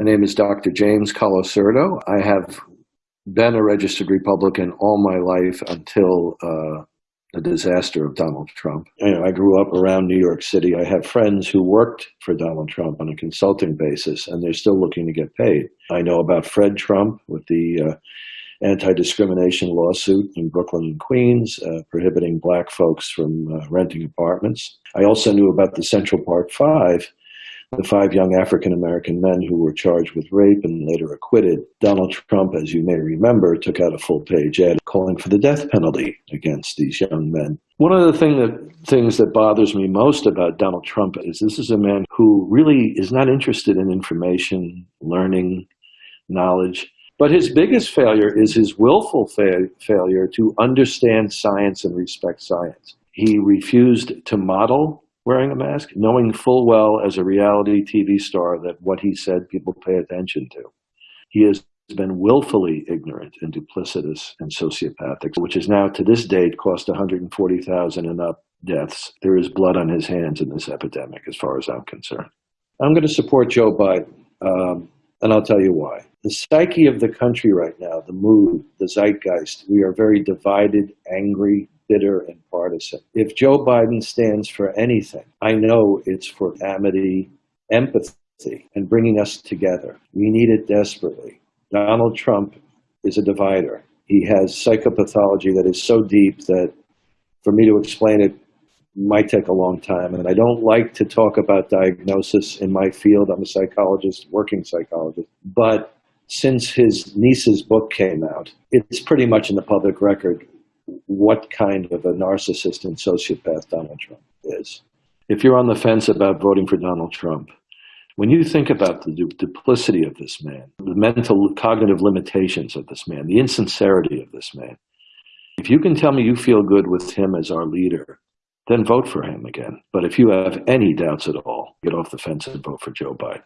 My name is Dr. James Colasurdo. I have been a registered Republican all my life until uh, the disaster of Donald Trump. You know, I grew up around New York City. I have friends who worked for Donald Trump on a consulting basis, and they're still looking to get paid. I know about Fred Trump with the uh, anti-discrimination lawsuit in Brooklyn and Queens, uh, prohibiting black folks from uh, renting apartments. I also knew about the Central Park Five, the five young African-American men who were charged with rape and later acquitted. Donald Trump, as you may remember, took out a full-page ad calling for the death penalty against these young men. One of the thing that, things that bothers me most about Donald Trump is this is a man who really is not interested in information, learning, knowledge. But his biggest failure is his willful fa failure to understand science and respect science. He refused to model wearing a mask, knowing full well as a reality TV star that what he said people pay attention to. He has been willfully ignorant and duplicitous and sociopathic, which has now to this date cost 140,000 and up deaths. There is blood on his hands in this epidemic, as far as I'm concerned. I'm going to support Joe Biden, um, and I'll tell you why. The psyche of the country right now, the mood, the zeitgeist, we are very divided, angry, bitter and partisan. If Joe Biden stands for anything, I know it's for amity, empathy, and bringing us together. We need it desperately. Donald Trump is a divider. He has psychopathology that is so deep that for me to explain it might take a long time. And I don't like to talk about diagnosis in my field. I'm a psychologist, working psychologist. But since his niece's book came out, it's pretty much in the public record what kind of a narcissist and sociopath Donald Trump is. If you're on the fence about voting for Donald Trump, when you think about the duplicity of this man, the mental cognitive limitations of this man, the insincerity of this man, if you can tell me you feel good with him as our leader, then vote for him again. But if you have any doubts at all, get off the fence and vote for Joe Biden.